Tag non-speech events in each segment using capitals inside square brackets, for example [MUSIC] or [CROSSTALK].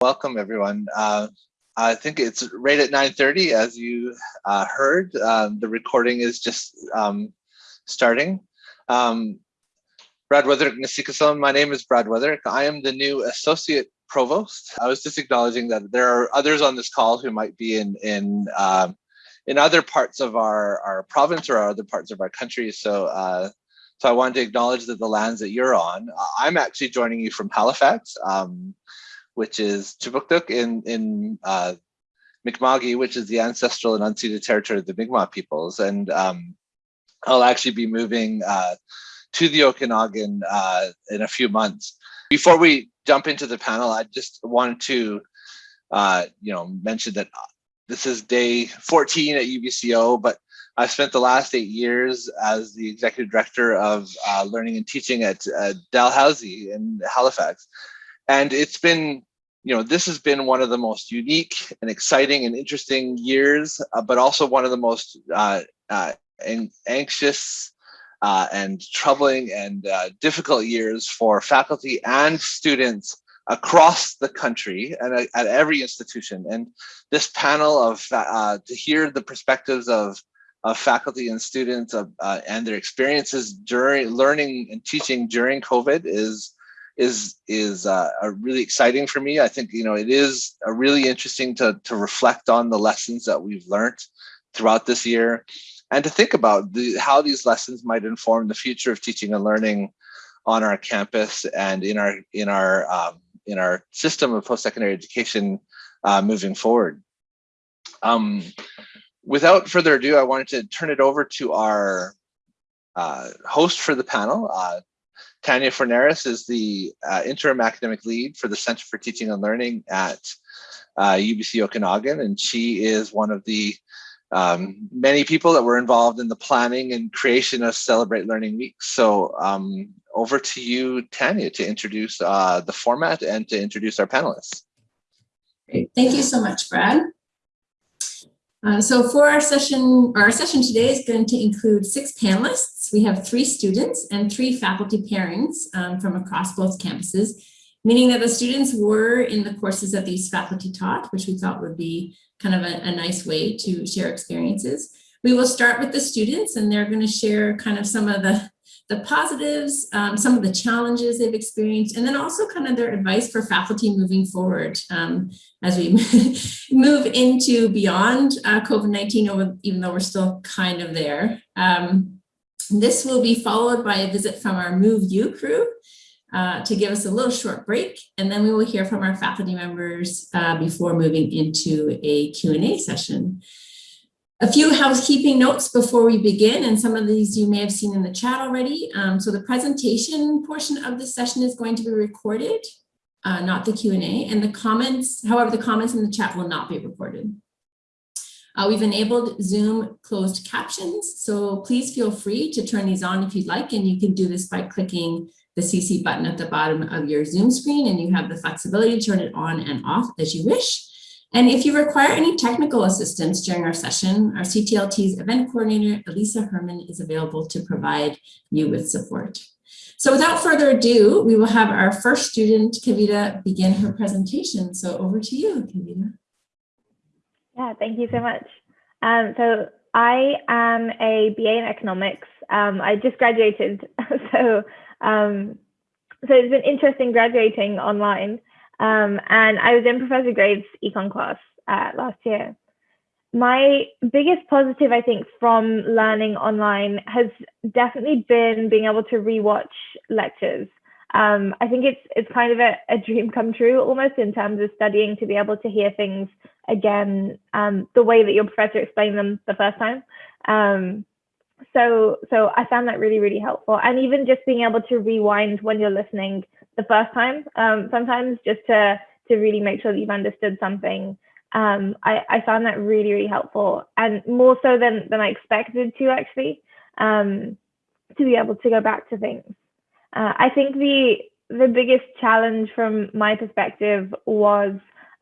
Welcome everyone. Uh, I think it's right at 9.30 as you uh, heard. Um, the recording is just um, starting. Um, Brad Wuetherick Nasikasalam, my name is Brad Wuetherick. I am the new Associate Provost. I was just acknowledging that there are others on this call who might be in, in um, in other parts of our, our province or other parts of our country. So uh, so I wanted to acknowledge that the lands that you're on, uh, I'm actually joining you from Halifax, um, which is Kjipuktuk in, in uh, which is the ancestral and unceded territory of the Mi'kmaq peoples. And um, I'll actually be moving uh, to the Okanagan uh, in a few months. Before we jump into the panel, I just wanted to, uh, you know, mention that this is day 14 at UBCO, but I spent the last eight years as the executive director of uh, learning and teaching at uh, Dalhousie in Halifax. And it's been, you know, this has been one of the most unique and exciting and interesting years, uh, but also one of the most uh, uh, anxious uh, and troubling and difficult years for faculty and students across the country and at every institution. And this panel of uh, to hear the perspectives of of faculty and students uh, and their experiences during learning and teaching during COVID is is is uh, really exciting for me. I think you know it is really interesting to to reflect on the lessons that we've learned throughout this year, and to think about the, how these lessons might inform the future of teaching and learning on our campus and in our in our um, in our system of post-secondary education uh, moving forward. Um, without further ado, I wanted to turn it over to our uh, host for the panel. Uh, Tanya Forneris is the uh, interim academic lead for the Center for Teaching and Learning at UBC uh, Okanagan, and she is one of the um, many people that were involved in the planning and creation of Celebrate Learning Week. So um, over to you, Tanya, to introduce uh, the format and to introduce our panelists. Great. Thank you so much, Brad. Uh, so for our session, our session today is going to include six panelists. We have three students and three faculty pairings um, from across both campuses, meaning that the students were in the courses that these faculty taught, which we thought would be kind of a, a nice way to share experiences. We will start with the students and they're going to share kind of some of the the positives, um, some of the challenges they've experienced, and then also kind of their advice for faculty moving forward um, as we [LAUGHS] move into beyond uh, COVID-19, even though we're still kind of there. Um, this will be followed by a visit from our MoveU crew uh, to give us a little short break, and then we will hear from our faculty members uh, before moving into a Q&A session. A few housekeeping notes before we begin, and some of these you may have seen in the chat already. Um, so the presentation portion of this session is going to be recorded, uh, not the Q&A, and the comments, however, the comments in the chat will not be recorded. Uh, we've enabled Zoom closed captions, so please feel free to turn these on if you'd like, and you can do this by clicking the CC button at the bottom of your Zoom screen, and you have the flexibility to turn it on and off as you wish. And if you require any technical assistance during our session, our CTLT's event coordinator, Elisa Herman, is available to provide you with support. So without further ado, we will have our first student, Kavita, begin her presentation. So over to you, Kavita. Yeah, thank you so much. Um, so I am a BA in economics. Um, I just graduated, [LAUGHS] so um, so it's been interesting graduating online. Um, and I was in Professor Graves' econ class uh, last year. My biggest positive, I think, from learning online has definitely been being able to rewatch lectures. Um, I think it's it's kind of a, a, dream come true almost in terms of studying to be able to hear things again um, the way that your professor explained them the first time. Um, so so I found that really really helpful, and even just being able to rewind when you're listening the first time um, sometimes just to to really make sure that you've understood something um, I, I found that really really helpful and more so than than I expected to actually um, to be able to go back to things uh, I think the the biggest challenge from my perspective was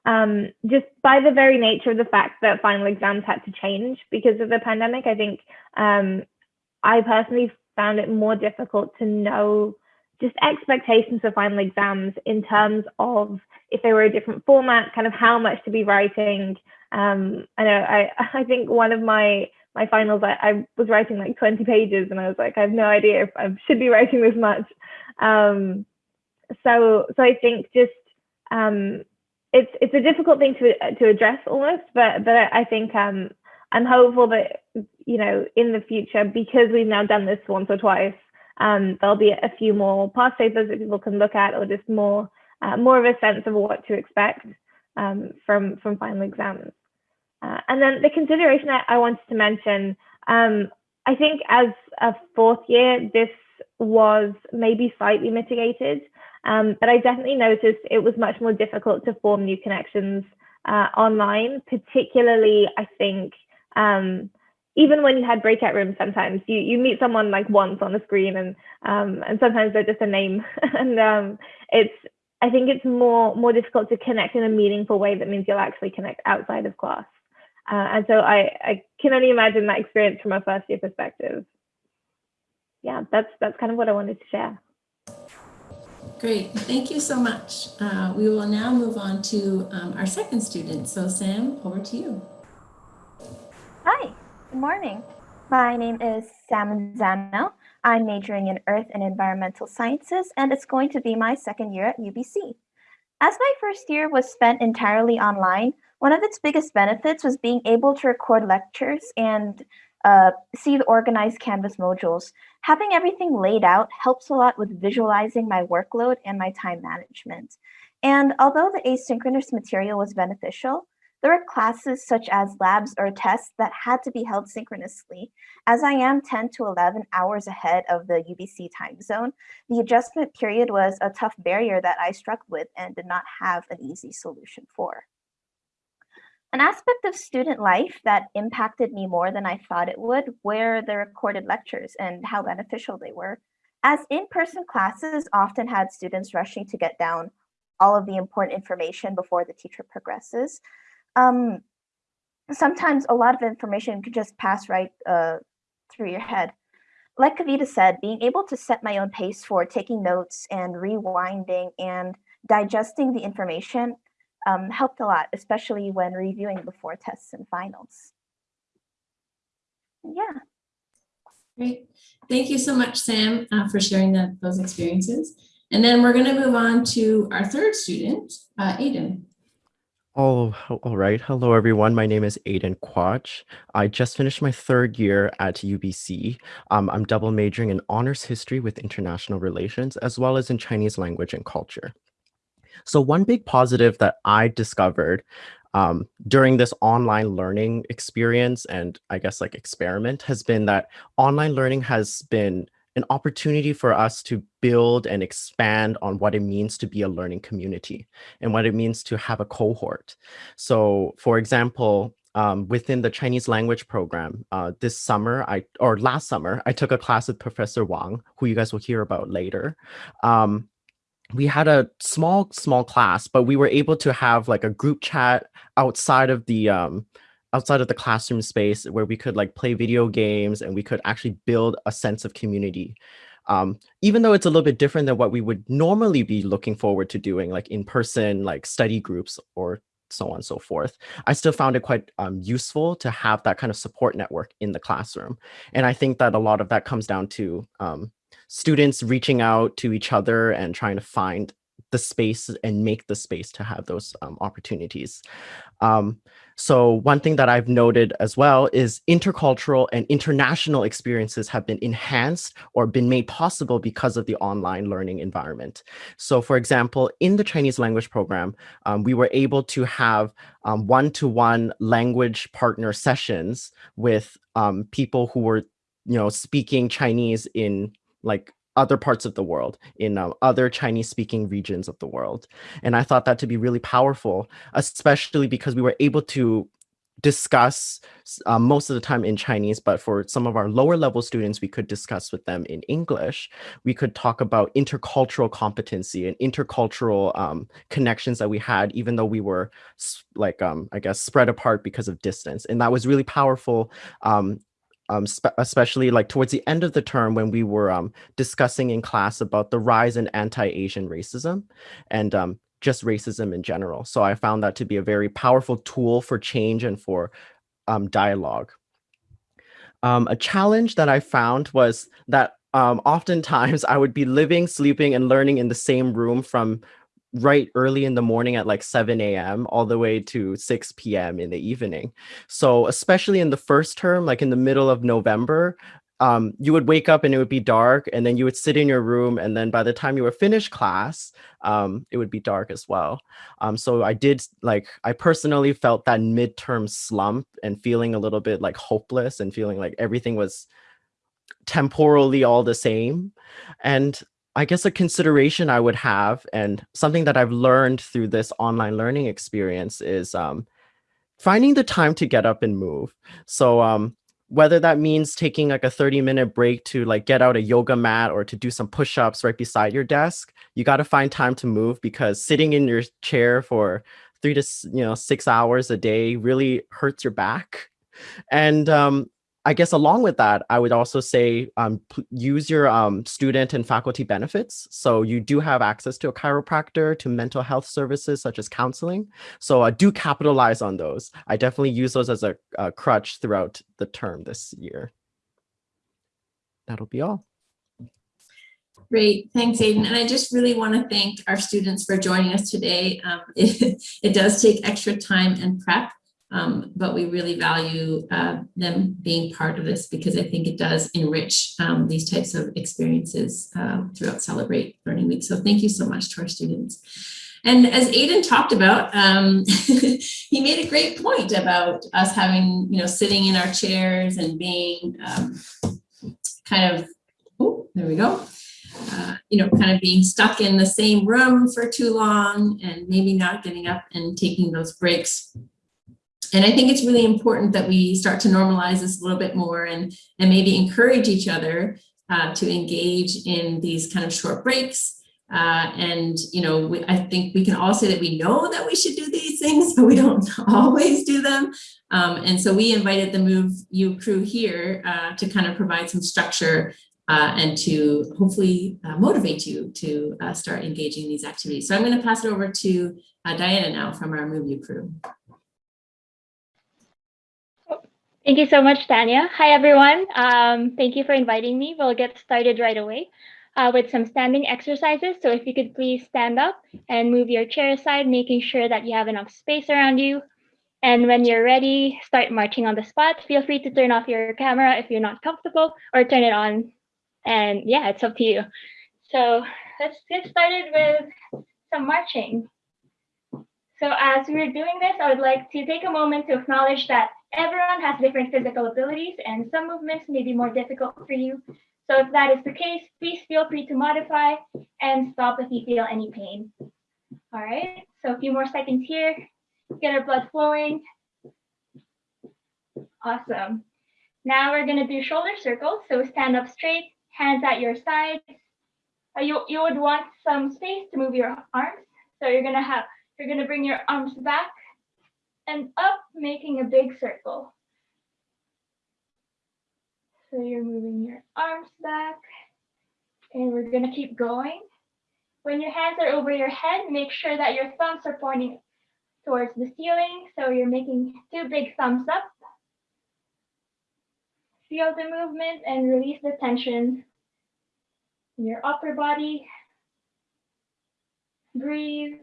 um, just by the very nature of the fact that final exams had to change because of the pandemic. I think um, I personally found it more difficult to know just expectations for final exams in terms of if they were a different format, kind of how much to be writing. Um, I know I, [LAUGHS] I think one of my my finals, I, I, was writing like 20 pages and I was like, I have no idea if I should be writing this much. Um, so, so I think just, um, it's, it's a difficult thing to, to address almost, but, but I think, um, I'm hopeful that, you know, in the future, because we've now done this once or twice, um, there'll be a few more past papers that people can look at or just more, uh, more of a sense of what to expect um, from, from final exams. Uh, and then the consideration I, I wanted to mention, um, I think as a fourth year, this was maybe slightly mitigated, um, but I definitely noticed it was much more difficult to form new connections uh, online, particularly I think um, even when you had breakout rooms, sometimes you, you meet someone like once on a screen and um, and sometimes they're just a name [LAUGHS] and um, it's I think it's more more difficult to connect in a meaningful way that means you'll actually connect outside of class. Uh, and so I, I can only imagine that experience from a first year perspective. Yeah, that's that's kind of what I wanted to share. Great, thank you so much. Uh, we will now move on to um, our second student. So Sam, over to you. Hi, good morning. My name is Sam Zano. I'm majoring in Earth and Environmental Sciences, and it's going to be my second year at UBC. As my first year was spent entirely online, one of its biggest benefits was being able to record lectures and uh, see the organized Canvas modules. Having everything laid out helps a lot with visualizing my workload and my time management. And although the asynchronous material was beneficial, there were classes such as labs or tests that had to be held synchronously. As I am 10 to 11 hours ahead of the UBC time zone, the adjustment period was a tough barrier that I struggled with and did not have an easy solution for. An aspect of student life that impacted me more than I thought it would were the recorded lectures and how beneficial they were. As in-person classes often had students rushing to get down all of the important information before the teacher progresses, um, sometimes a lot of information could just pass right uh, through your head. Like Kavita said, being able to set my own pace for taking notes and rewinding and digesting the information um, helped a lot, especially when reviewing before tests and finals. Yeah. Great. Thank you so much, Sam, uh, for sharing that, those experiences. And then we're going to move on to our third student, uh, Aiden. Oh, all right. Hello, everyone. My name is Aiden Quach. I just finished my third year at UBC. Um, I'm double majoring in honors history with international relations, as well as in Chinese language and culture. So one big positive that I discovered um, during this online learning experience and I guess like experiment has been that online learning has been an opportunity for us to build and expand on what it means to be a learning community and what it means to have a cohort. So for example, um, within the Chinese language program uh, this summer, I or last summer, I took a class with Professor Wang, who you guys will hear about later. Um, we had a small small class but we were able to have like a group chat outside of the um outside of the classroom space where we could like play video games and we could actually build a sense of community um, even though it's a little bit different than what we would normally be looking forward to doing like in person like study groups or so on and so forth. I still found it quite um, useful to have that kind of support network in the classroom. And I think that a lot of that comes down to um, students reaching out to each other and trying to find the space and make the space to have those um, opportunities. Um, so one thing that I've noted as well is intercultural and international experiences have been enhanced or been made possible because of the online learning environment. So for example, in the Chinese language program, um, we were able to have um, one-to-one -one language partner sessions with um, people who were you know, speaking Chinese in like other parts of the world, in uh, other Chinese speaking regions of the world. And I thought that to be really powerful, especially because we were able to discuss uh, most of the time in Chinese, but for some of our lower level students, we could discuss with them in English. We could talk about intercultural competency and intercultural um, connections that we had, even though we were like, um, I guess, spread apart because of distance. And that was really powerful um, um, spe- especially like towards the end of the term when we were um, discussing in class about the rise in anti-Asian racism and um, just racism in general. So I found that to be a very powerful tool for change and for um, dialogue. Um, a challenge that I found was that um, oftentimes [LAUGHS] I would be living, sleeping, and learning in the same room from right early in the morning at like 7 a.m. all the way to 6 p.m. in the evening. So especially in the first term, like in the middle of November, um, you would wake up and it would be dark, and then you would sit in your room, and then by the time you were finished class, um, it would be dark as well. Um, so I did like I personally felt that midterm slump and feeling a little bit like hopeless and feeling like everything was temporally all the same. And I guess a consideration I would have, and something that I've learned through this online learning experience, is um, finding the time to get up and move. So um, whether that means taking like a 30 minute break to like get out a yoga mat or to do some push-ups right beside your desk you got to find time to move because sitting in your chair for three to you know six hours a day really hurts your back and um, i guess along with that i would also say um, use your um, student and faculty benefits so you do have access to a chiropractor to mental health services such as counseling so uh, do capitalize on those. I definitely use those as a, a crutch throughout the term this year. That'll be all. Great, thanks Aiden. And I just really want to thank our students for joining us today. Um, [LAUGHS] It it does take extra time and prep, um, but we really value uh, them being part of this because I think it does enrich um, these types of experiences um, throughout Celebrate Learning Week. So thank you so much to our students. And as Aiden talked about, um, [LAUGHS] he made a great point about us having, you know, sitting in our chairs and being um, kind of, oh, there we go uh, you know, kind of being stuck in the same room for too long and maybe not getting up and taking those breaks. And I think it's really important that we start to normalize this a little bit more and, and maybe encourage each other uh, to engage in these kind of short breaks. Uh, and, you know, we, I think we can all say that we know that we should do these things, [LAUGHS] but we don't [LAUGHS] always do them. Um, and so we invited the Move You crew here uh, to kind of provide some structure uh, and to hopefully uh, motivate you to uh, start engaging in these activities. So I'm going to pass it over to Diana now from our MoveU crew. Thank you so much, Tanya. Hi, everyone. Um, thank you for inviting me. We'll get started right away uh, with some standing exercises. So if you could please stand up and move your chair aside, making sure that you have enough space around you. And when you're ready, start marching on the spot. Feel free to turn off your camera if you're not comfortable or turn it on. And yeah, it's up to you. So let's get started with some marching. So as we're doing this, I would like to take a moment to acknowledge that everyone has different physical abilities and some movements may be more difficult for you. So if that is the case, please feel free to modify and stop if you feel any pain. All right, so a few more seconds here. Get our blood flowing. Awesome. Now we're gonna do shoulder circles. So stand up straight, hands at your sides. Uh, you, you would want some space to move your arms. So you're gonna have, you're gonna bring your arms back and up, making a big circle. So you're moving your arms back and we're gonna keep going. When your hands are over your head, make sure that your thumbs are pointing towards the ceiling. So you're making two big thumbs up. Feel the movement and release the tension in your upper body. Breathe.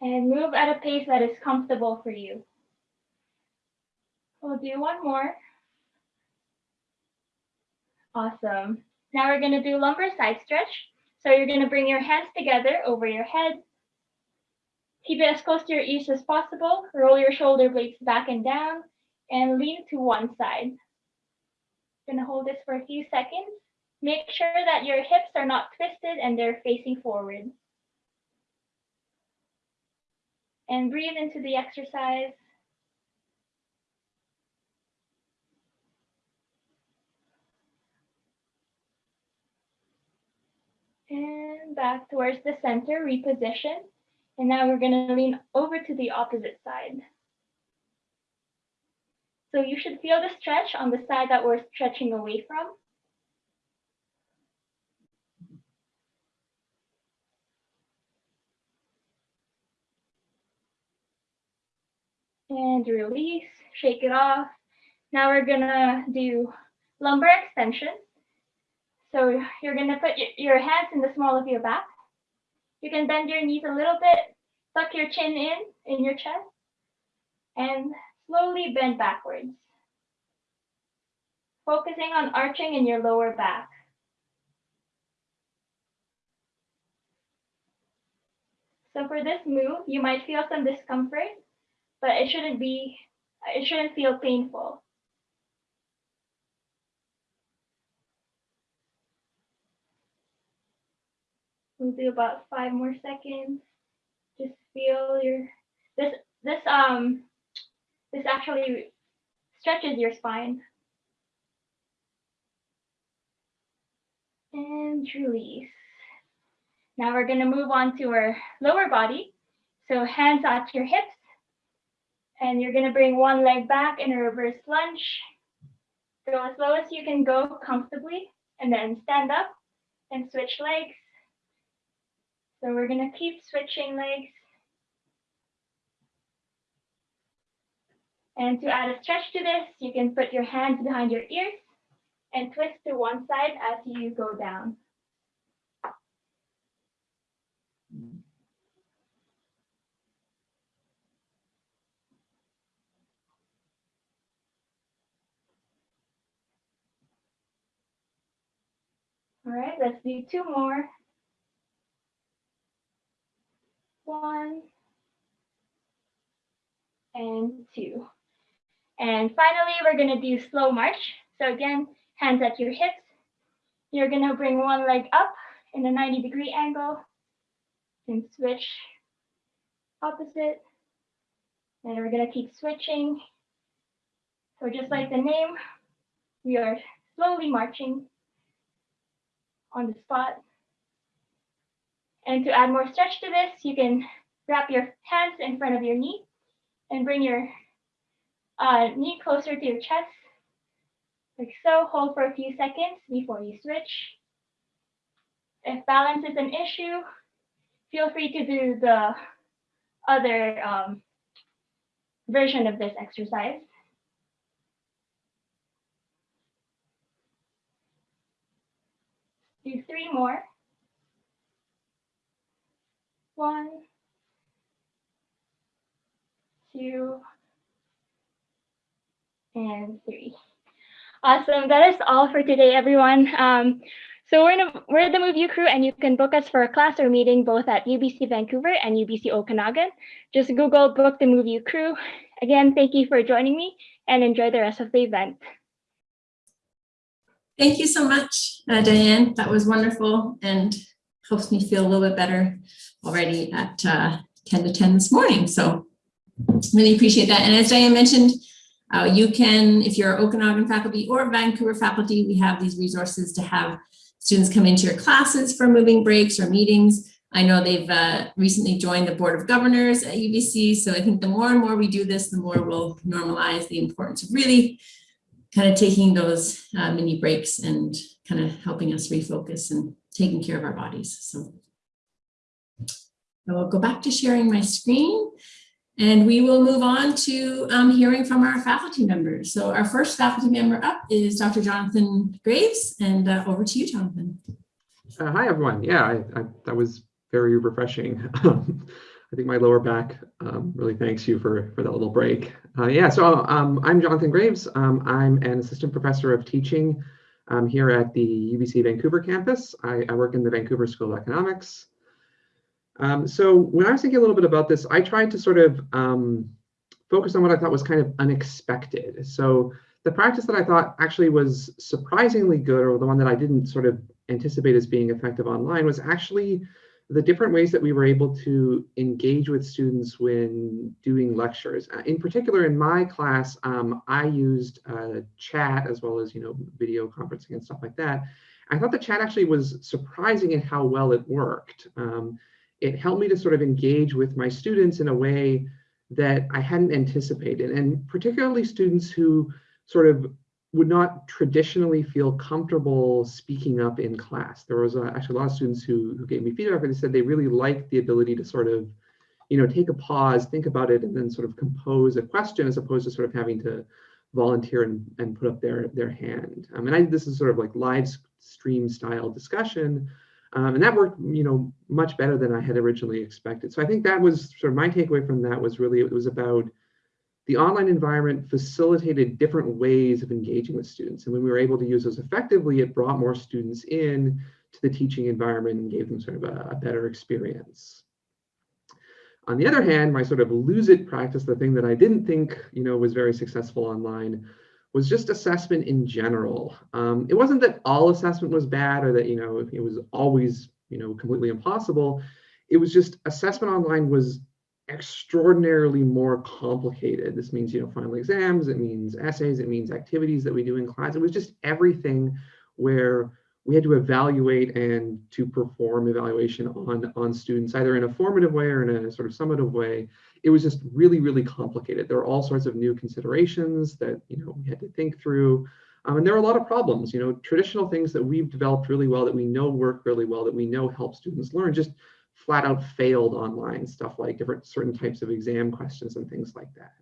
And move at a pace that is comfortable for you. We'll do one more. Awesome. Now we're going to do lumbar side stretch. So you're going to bring your hands together over your head. Keep it as close to your ears as possible. Roll your shoulder blades back and down and lean to one side. Going to hold this for a few seconds. Make sure that your hips are not twisted and they're facing forward. And breathe into the exercise. And back towards the center, reposition. And now we're going to lean over to the opposite side. So you should feel the stretch on the side that we're stretching away from. And release, shake it off. Now we're gonna do lumbar extension. So you're gonna put your, hands in the small of your back. You can bend your knees a little bit, tuck your chin in, in your chest, and slowly bend backwards. Focusing on arching in your lower back. So for this move, you might feel some discomfort, but it shouldn't be, it shouldn't feel painful. We'll do about five more seconds. Just feel your, this, this, um, this actually stretches your spine. And release. Now we're gonna move on to our lower body. So hands at your hips. And you're gonna bring one leg back in a reverse lunge. Go as low as you can go comfortably and then stand up and switch legs. So we're gonna keep switching legs. And to add a stretch to this, you can put your hands behind your ears and twist to one side as you go down. All right, let's do two more. One and two. And finally, we're gonna do slow march. So again, hands at your hips. You're gonna bring one leg up in a 90 degree angle and switch opposite. And we're gonna keep switching. So just like the name, we are slowly marching on the spot. And to add more stretch to this, you can wrap your hands in front of your knee and bring your uh, knee closer to your chest, like so. Hold for a few seconds before you switch. If balance is an issue, feel free to do the other um, version of this exercise. Do three more. One, two, and three. Awesome. That is all for today, everyone. Um, so we're, in a, we're the MoveU crew, and you can book us for a class or meeting both at UBC Vancouver and UBC Okanagan. Just Google Book the MoveU crew. Again, thank you for joining me and enjoy the rest of the event. Thank you so much, uh, Diane. That was wonderful and helps me feel a little bit better already at uh, 10 to 10 this morning. So really appreciate that. And as Diane mentioned, uh, you can, if you're Okanagan faculty or Vancouver faculty, we have these resources to have students come into your classes for moving breaks or meetings. I know they've uh, recently joined the Board of Governors at UBC, so I think the more and more we do this, the more we'll normalize the importance of really kind of taking those uh, mini breaks and kind of helping us refocus and taking care of our bodies. So I will go back to sharing my screen and we will move on to um, hearing from our faculty members. So our first faculty member up is Dr. Jonathan Graves and uh, over to you, Jonathan. Uh, hi, everyone. Yeah, I, I, that was very refreshing. [LAUGHS] I think my lower back um, really thanks you for, for that little break. Uh, yeah, so um, I'm Jonathan Graves. Um, I'm an assistant professor of teaching um, here at the UBC Vancouver campus. I, I, work in the Vancouver School of Economics. Um, so when I was thinking a little bit about this, I tried to sort of um, focus on what I thought was kind of unexpected. So the practice that I thought actually was surprisingly good, or the one that I didn't sort of anticipate as being effective online, was actually the different ways that we were able to engage with students when doing lectures. Uh, in particular, in my class, um, I used uh, chat as well as you know video conferencing and stuff like that. I thought the chat actually was surprising in how well it worked. Um, it helped me to sort of engage with my students in a way that I hadn't anticipated, and particularly students who sort of would not traditionally feel comfortable speaking up in class. There was uh, actually a lot of students who, who gave me feedback and they said they really liked the ability to sort of, you know, take a pause, think about it, and then sort of compose a question as opposed to sort of having to volunteer and, and put up their, their hand. Um, and I, this is sort of like live stream style discussion. Um, and that worked, you know, much better than I had originally expected. So I think that was sort of my takeaway from that was really, it was about the online environment facilitated different ways of engaging with students. And when we were able to use those effectively, it brought more students in to the teaching environment and gave them sort of a, a better experience. On the other hand, my sort of lose it practice, the thing that I didn't think, you know, was very successful online was just assessment in general. Um, it wasn't that all assessment was bad or that, you know, it was always, you know, completely impossible. It was just assessment online was extraordinarily more complicated. This means, you know, final exams, it means essays, it means activities that we do in class. It was just everything where we had to evaluate and to perform evaluation on, on students, either in a formative way or in a sort of summative way. It was just really, really complicated. There were all sorts of new considerations that, you know, we had to think through. Um, and there are a lot of problems, you know, traditional things that we've developed really well, that we know work really well, that we know help students learn, just flat out failed online, stuff like different certain types of exam questions and things like that.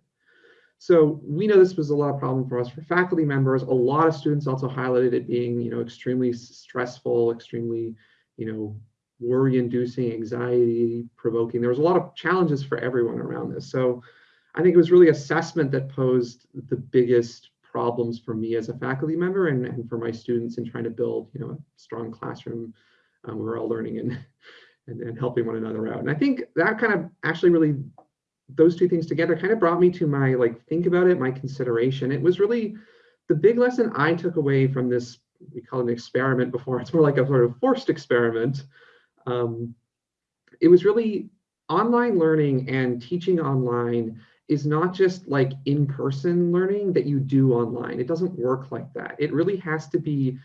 So we know this was a lot of problem for us for faculty members. A lot of students also highlighted it being, you know, extremely stressful, extremely, you know, worry inducing, anxiety provoking. There was a lot of challenges for everyone around this. So I think it was really assessment that posed the biggest problems for me as a faculty member and, and for my students in trying to build, you know, a strong classroom. Um, we were all learning and and, and helping one another out. And I think that kind of actually really, those two things together kind of brought me to my like, think about it, my consideration. It was really the big lesson I took away from this, we call it an experiment before, [LAUGHS] it's more like a sort of forced experiment. Um, it was really online learning and teaching online is not just like in-person learning that you do online. It doesn't work like that. It really has to be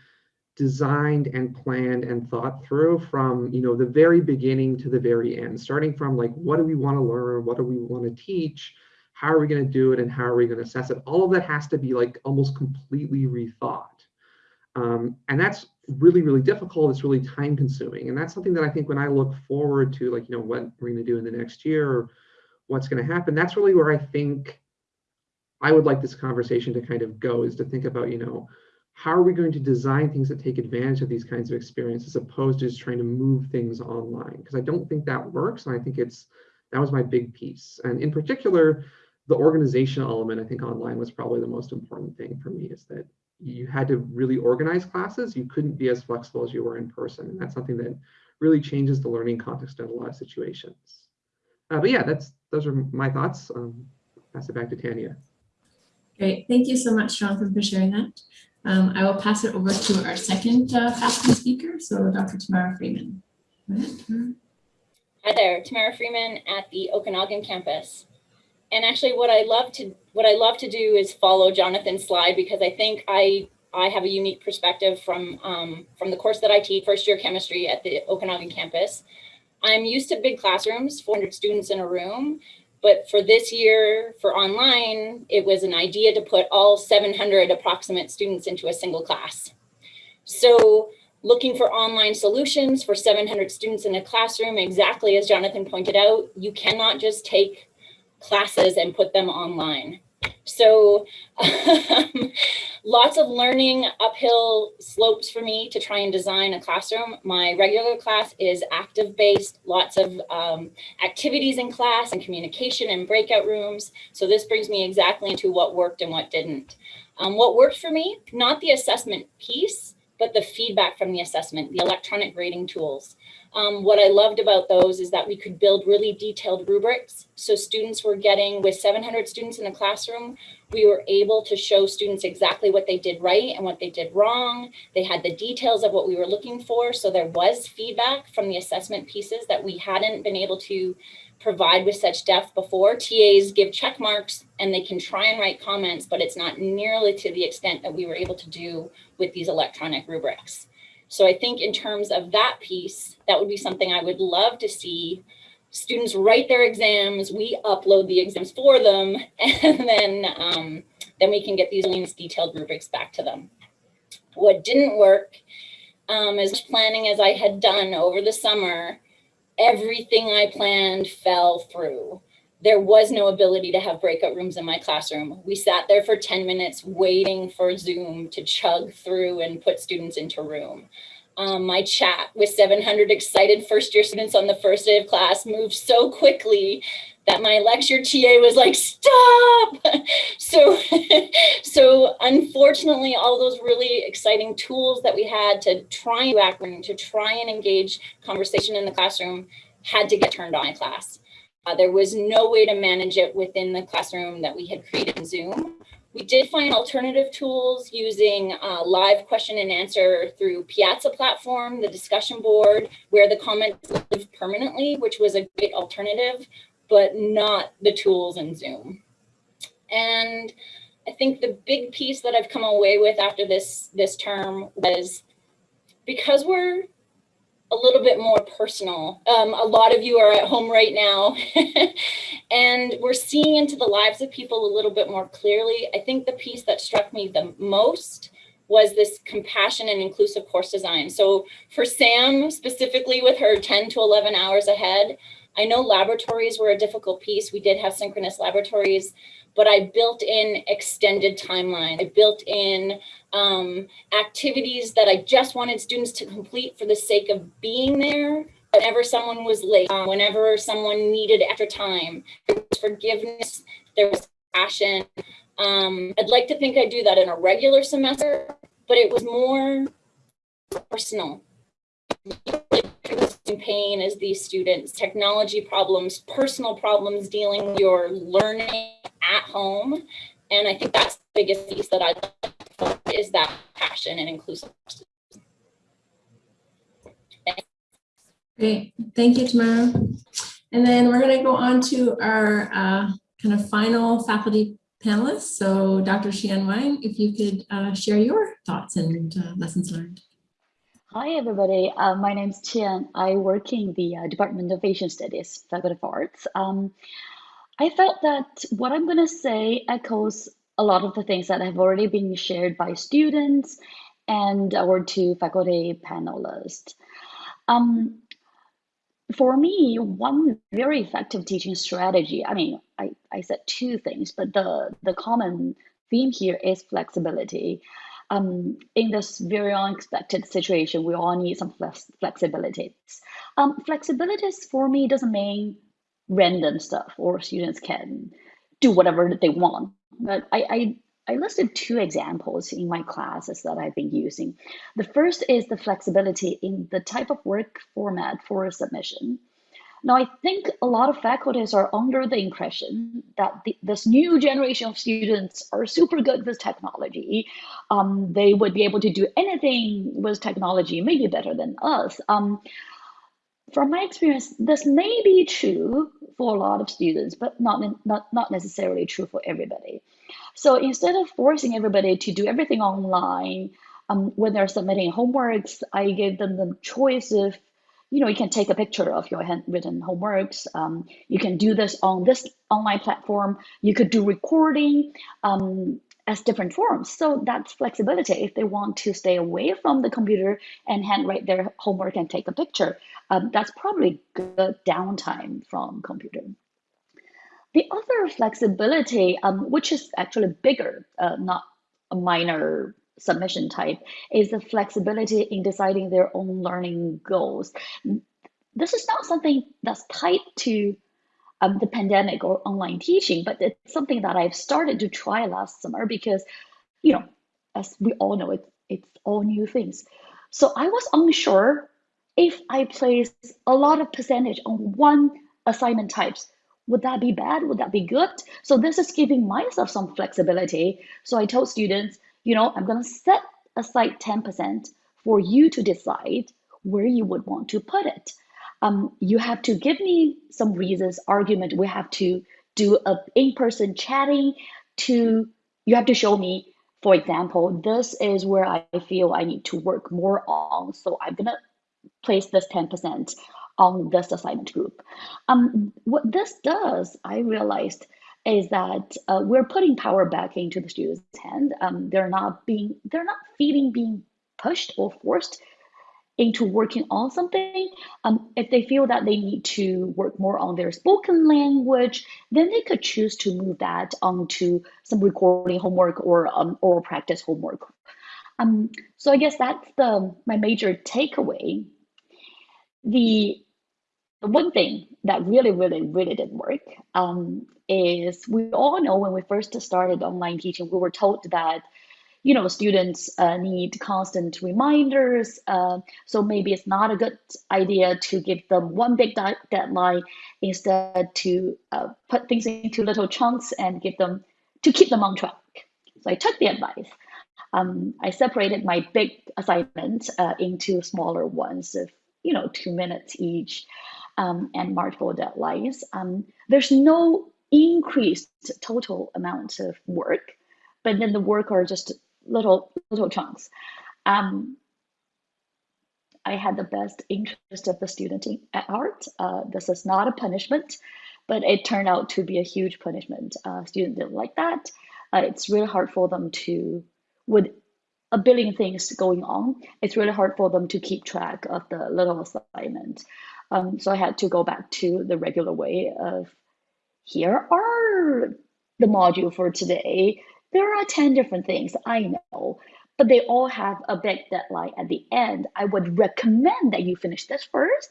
designed and planned and thought through from you know the very beginning to the very end starting from like what do we want to learn? What do we want to teach? How are we going to do it? And how are we going to assess it? All of that has to be like almost completely rethought. Um, and that's really really difficult. It's really time consuming and that's something that i think when i look forward to like you know what we're going to do in the next year or what's going to happen that's really where i think i would like this conversation to kind of go is to think about you know how are we going to design things that take advantage of these kinds of experiences as opposed to just trying to move things online? Because I don't think that works. And I think it's, that was my big piece. And in particular, the organizational element, I think online was probably the most important thing for me is that you had to really organize classes. You couldn't be as flexible as you were in person. And that's something that really changes the learning context in a lot of situations. Uh, but yeah, that's those are my thoughts. Um, pass it back to Tanya. Great. Thank you so much, Jonathan, for sharing that. Um, I will pass it over to our second uh, faculty speaker, so Dr. Tamara Freeman. Hi there, Tamara Freeman at the Okanagan campus. And actually what I love to what I love to do is follow Jonathan's slide because I think I I have a unique perspective from um, from the course that I teach, first year chemistry at the Okanagan campus. I'm used to big classrooms, 400 students in a room, but for this year, for online, it was an idea to put all 700 approximate students into a single class. So looking for online solutions for 700 students in a classroom, exactly as Jonathan pointed out, you cannot just take classes and put them online. So um, [LAUGHS] lots of learning uphill slopes for me to try and design a classroom. My regular class is active based, lots of um, activities in class and communication and breakout rooms. So this brings me exactly into what worked and what didn't. Um, what worked for me, not the assessment piece, but the feedback from the assessment, the electronic grading tools. Um, what I loved about those is that we could build really detailed rubrics. So students were getting, with 700 students in the classroom, we were able to show students exactly what they did right and what they did wrong. They had the details of what we were looking for. So there was feedback from the assessment pieces that we hadn't been able to provide with such depth before. TAs give check marks and they can try and write comments, but it's not nearly to the extent that we were able to do with these electronic rubrics. So I think in terms of that piece, that would be something I would love to see students write their exams, we upload the exams for them, [LAUGHS] and then, um, then we can get these detailed rubrics back to them. What didn't work, um, as much planning as I had done over the summer, everything I planned fell through. There was no ability to have breakout rooms in my classroom. We sat there for 10 minutes waiting for Zoom to chug through and put students into room. Um, my chat with 700 excited first year students on the first day of class moved so quickly that my lecture TA was like, stop. [LAUGHS] so, [LAUGHS] so unfortunately, all those really exciting tools that we had to try and background, to try and engage conversation in the classroom had to get turned on in class. Uh, there was no way to manage it within the classroom that we had created in Zoom. We did find alternative tools using uh, live question and answer through Piazza platform, the discussion board, where the comments live permanently, which was a great alternative, but not the tools in Zoom. And I think the big piece that I've come away with after this, this term was because we're a little bit more personal. Um, a lot of you are at home right now [LAUGHS] and we're seeing into the lives of people a little bit more clearly. I think the piece that struck me the most was this compassion and inclusive course design. So for Sam, specifically with her 10 to 11 hours ahead, I know laboratories were a difficult piece. We did have synchronous laboratories, but I built in extended timeline. I built in um, activities that I just wanted students to complete for the sake of being there. Whenever someone was late, um, whenever someone needed extra time, there was forgiveness, there was passion. Um, I'd like to think I do that in a regular semester, but it was more personal. Pain as these students, technology problems, personal problems dealing with your learning at home. And I think that's the biggest piece that I is that passion and inclusiveness. Great, thank you, Tamara. And then we're going to go on to our uh, kind of final faculty panelists. So Dr. Xian Wang, if you could uh, share your thoughts and uh, lessons learned. Hi, everybody. Uh, my name is Qian. I work in the uh, Department of Asian Studies, Faculty of Arts. Um, I felt that what I'm going to say echoes a lot of the things that have already been shared by students and our two faculty panelists. Um, for me, one very effective teaching strategy, I mean, I, I said two things, but the, the common theme here is flexibility. Um, in this very unexpected situation, we all need some flex flexibility. Um, flexibilities for me doesn't mean random stuff or students can do whatever they want. But I, I, I listed two examples in my classes that I've been using. The first is the flexibility in the type of work format for a submission. Now, I think a lot of faculties are under the impression that the, this new generation of students are super good with technology. Um, they would be able to do anything with technology, maybe better than us. Um, from my experience, this may be true for a lot of students, but not, not, not necessarily true for everybody. So instead of forcing everybody to do everything online, um, when they're submitting homeworks, I gave them the choice of, you know, you can take a picture of your handwritten homeworks. Um, you can do this on this online platform. You could do recording. Um, as different forms. So that's flexibility. If they want to stay away from the computer and handwrite their homework and take a picture, um, that's probably good downtime from computer. The other flexibility, um, which is actually bigger, uh, not a minor submission type, is the flexibility in deciding their own learning goals. This is not something that's tied to um, the pandemic or online teaching, but it's something that I've started to try last summer because, you know, as we all know, it, it's all new things. So I was unsure if I place a lot of percentage on one assignment types, would that be bad? Would that be good? So this is giving myself some flexibility. So I told students, you know, I'm going to set aside 10% for you to decide where you would want to put it um, you have to give me some reasons, argument. We have to do a in-person chatting to, you have to show me, for example, this is where I feel I need to work more on. So I'm gonna place this 10% on this assignment group. Um, what this does, I realized, is that uh, we're putting power back into the students' hand. Um, they're not being, they're not feeling being pushed or forced into working on something. Um, if they feel that they need to work more on their spoken language, then they could choose to move that onto some recording homework or um, oral practice homework. Um, so I guess that's the my major takeaway. The the one thing that really, really, really didn't work um, is we all know when we first started online teaching, we were told that you know students uh, need constant reminders. Uh, so maybe it's not a good idea to give them one big deadline instead to uh, put things into little chunks and give them to keep them on track. So I took the advice. Um, I separated my big assignment uh, into smaller ones of you know two minutes each and multiple deadlines. Um, there's no increased total amount of work, but then the work are just little little chunks. Um, I had the best interest of the student in, at heart. Uh, this is not a punishment, but it turned out to be a huge punishment. Uh, students didn't like that. Uh, it's really hard for them to, with a billion things going on, it's really hard for them to keep track of the little assignment. Um, so I had to go back to the regular way of here are the module for today. There are 10 different things, I know, but they all have a big deadline at the end. I would recommend that you finish this first.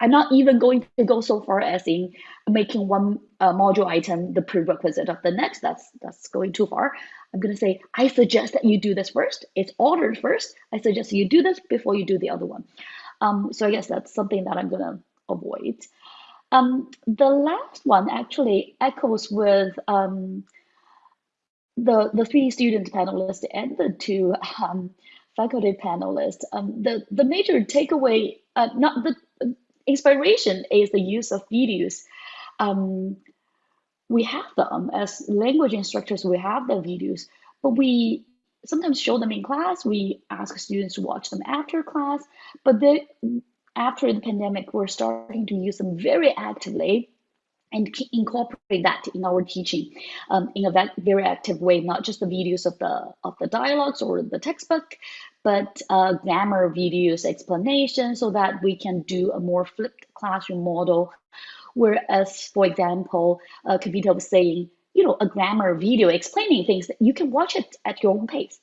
I'm not even going to go so far as in making one uh, module item the prerequisite of the next. That's that's going too far. I'm going to say, I suggest that you do this first. It's ordered first. I suggest you do this before you do the other one. Um, so I guess that's something that I'm going to avoid. Um, the last one actually echoes with um, the, the three student panelists and the two um, faculty panelists. Um, the, the major takeaway, uh, not the inspiration is the use of videos. Um, we have them as language instructors, we have the videos, but we sometimes show them in class. We ask students to watch them after class, but they, after the pandemic, we're starting to use them very actively and incorporate that in our teaching um, in a very active way, not just the videos of the of the dialogues or the textbook, but uh, grammar videos, explanation, so that we can do a more flipped classroom model. Whereas, for example, uh, Kavita was saying, you know, a grammar video explaining things that you can watch it at your own pace.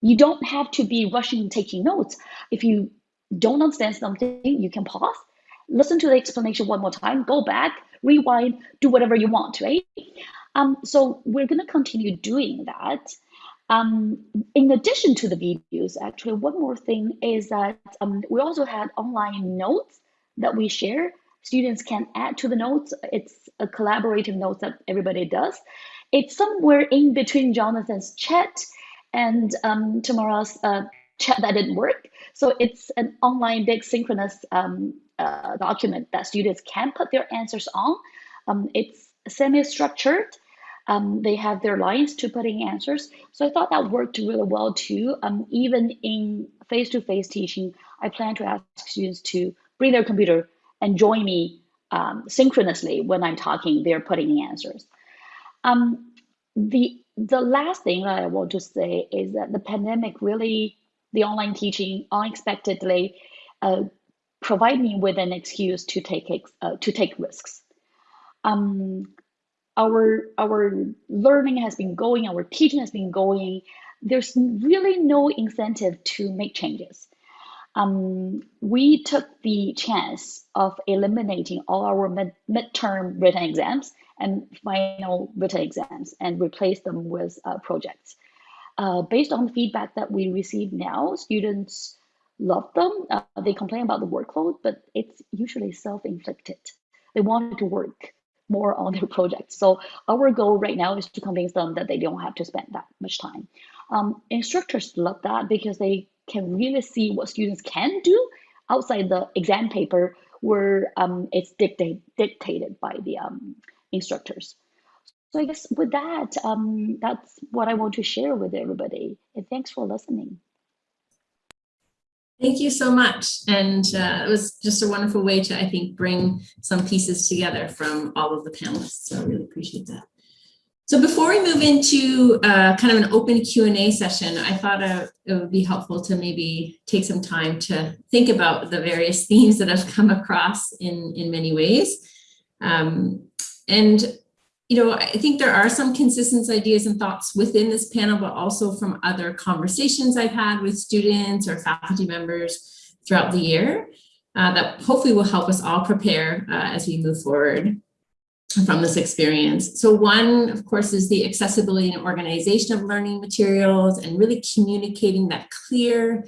You don't have to be rushing and taking notes. If you don't understand something, you can pause, listen to the explanation one more time, go back, rewind, do whatever you want, right? Um, so we're going to continue doing that. Um, in addition to the videos, actually, one more thing is that um, we also had online notes that we share. Students can add to the notes. It's a collaborative notes that everybody does. It's somewhere in between Jonathan's chat and um, Tamara's uh, chat that didn't work. So it's an online big synchronous um, uh, document that students can put their answers on. Um, it's semi-structured. Um, they have their lines to put in answers. So I thought that worked really well too. Um, even in face-to-face -face teaching, I plan to ask students to bring their computer and join me um, synchronously when I'm talking, they're putting the answers. Um, the, the last thing that I want to say is that the pandemic really, the online teaching unexpectedly uh, provide me with an excuse to take uh, to take risks. Um, our our learning has been going, our teaching has been going. There's really no incentive to make changes. Um, we took the chance of eliminating all our mid midterm written exams and final written exams and replace them with uh, projects. Uh, based on the feedback that we receive now, students love them. Uh, they complain about the workload, but it's usually self-inflicted. They want to work more on their projects. So our goal right now is to convince them that they don't have to spend that much time. Um, instructors love that because they can really see what students can do outside the exam paper where um, it's dictate, dictated by the um, instructors. So I guess with that, um, that's what I want to share with everybody. And thanks for listening. Thank you so much. And uh, it was just a wonderful way to, I think, bring some pieces together from all of the panelists. So I really appreciate that. So before we move into uh, kind of an open Q&A session, I thought uh, it would be helpful to maybe take some time to think about the various [LAUGHS] themes that I've come across in, in many ways. Um, and you know, I think there are some consistent ideas and thoughts within this panel, but also from other conversations I've had with students or faculty members throughout the year uh, that hopefully will help us all prepare uh, as we move forward from this experience. So one, of course, is the accessibility and organization of learning materials and really communicating that clear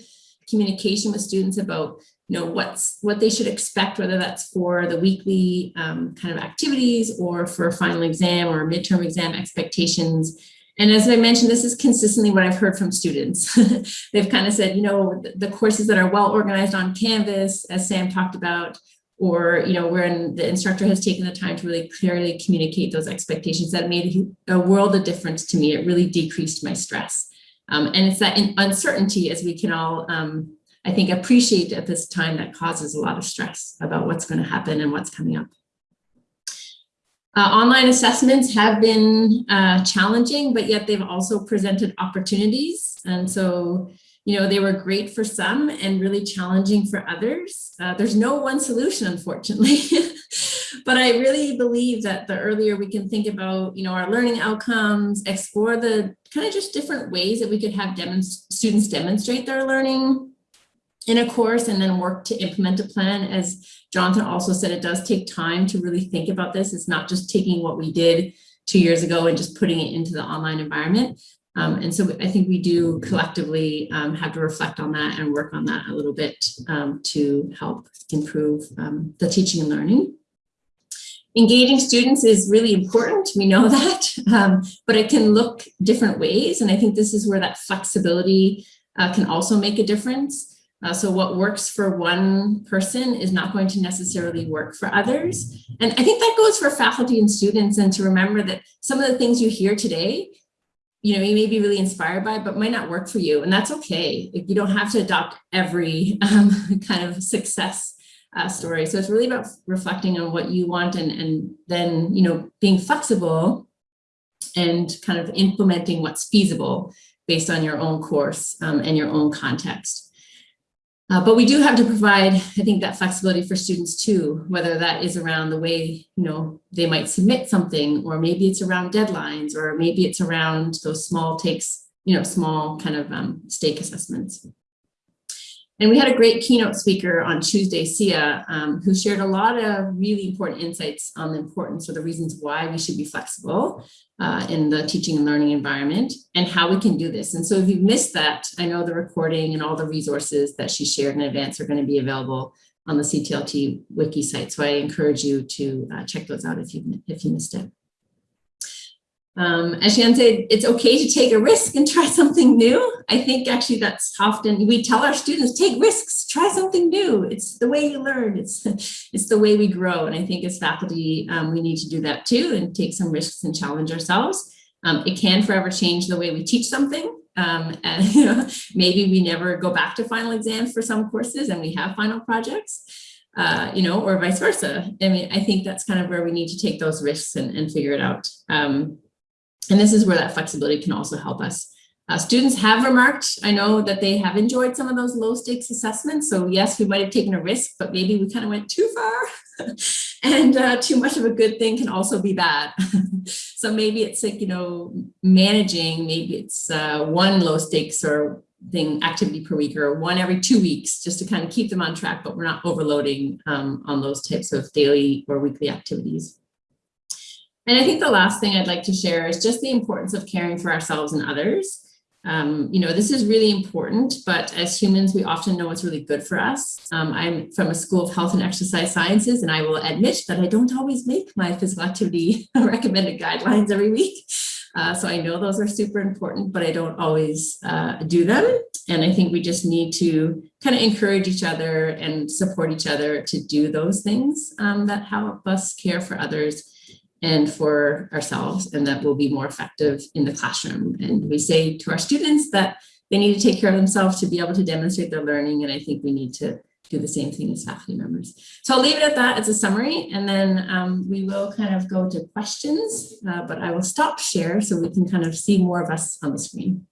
communication with students about you know, what's what they should expect, whether that's for the weekly um, kind of activities or for a final exam or midterm exam expectations. And as I mentioned, this is consistently what I've heard from students. [LAUGHS] They've kind of said, you know, the, the courses that are well organized on Canvas, as Sam talked about, or, you know, when the instructor has taken the time to really clearly communicate those expectations, that made a world of difference to me. It really decreased my stress. Um, and it's that uncertainty as we can all um, I think appreciate at this time that causes a lot of stress about what's going to happen and what's coming up. Uh, online assessments have been uh, challenging, but yet they've also presented opportunities. And so, you know, they were great for some and really challenging for others. Uh, there's no one solution, unfortunately. [LAUGHS] but I really believe that the earlier we can think about, you know, our learning outcomes, explore the kind of just different ways that we could have demonst students demonstrate their learning, in a course and then work to implement a plan. As Jonathan also said, it does take time to really think about this. It's not just taking what we did two years ago and just putting it into the online environment. Um, and so I think we do collectively um, have to reflect on that and work on that a little bit um, to help improve um, the teaching and learning. Engaging students is really important, we know [LAUGHS] that, um, but it can look different ways. And I think this is where that flexibility uh, can also make a difference. Uh, so what works for one person is not going to necessarily work for others. And I think that goes for faculty and students and to remember that some of the things you hear today, you know, you may be really inspired by, but might not work for you. And that's okay. You don't have to adopt every [LAUGHS] um, kind of success uh, story. So it's really about reflecting on what you want and, and then, you know, being flexible and kind of implementing what's feasible based on your own course um, and your own context. Uh, but we do have to provide, I think, that flexibility for students too, whether that is around the way, you know, they might submit something, or maybe it's around deadlines, or maybe it's around those small takes, you know, small kind of um, stake assessments. And we had a great keynote speaker on Tuesday, Sia, um, who shared a lot of really important insights on the importance or the reasons why we should be flexible uh, in the teaching and learning environment and how we can do this. And so if you've missed that, I know the recording and all the resources that she shared in advance are going to be available on the CTLT wiki site. So I encourage you to uh, check those out if you if you missed it. Um, as Shan said, it's okay to take a risk and try something new. I think actually that's often, we tell our students, take risks, try something new. It's the way you learn, it's, it's the way we grow. And I think as faculty, um, we need to do that too and take some risks and challenge ourselves. Um, it can forever change the way we teach something. Um, and [LAUGHS] you know, maybe we never go back to final exams for some courses and we have final projects. Uh, you know, or vice versa. I mean, I think that's kind of where we need to take those risks and, and figure it out. Um, and this is where that flexibility can also help us. Uh, students have remarked, I know that they have enjoyed some of those low stakes assessments. So yes, we might have taken a risk, but maybe we kind of went too far [LAUGHS] and uh, too much of a good thing can also be bad. [LAUGHS] so maybe it's like, you know, managing, maybe it's uh, one low stakes or thing activity per week or one every two weeks just to kind of keep them on track, but we're not overloading um, on those types of daily or weekly activities. And I think the last thing I'd like to share is just the importance of caring for ourselves and others. Um, you know, this is really important, but as humans, we often know what's really good for us. Um, I'm from a school of health and exercise sciences, and I will admit that I don't always make my physical activity [LAUGHS] recommended guidelines every week. Uh, so I know those are super important, but I don't always uh, do them. And I think we just need to kind of encourage each other and support each other to do those things um, that help us care for others and for ourselves and that will be more effective in the classroom. And we say to our students that they need to take care of themselves to be able to demonstrate their learning. And I think we need to do the same thing as faculty members. So I'll leave it at that as a summary, and then um, we will kind of go to questions, uh, but I will stop share so we can kind of see more of us on the screen.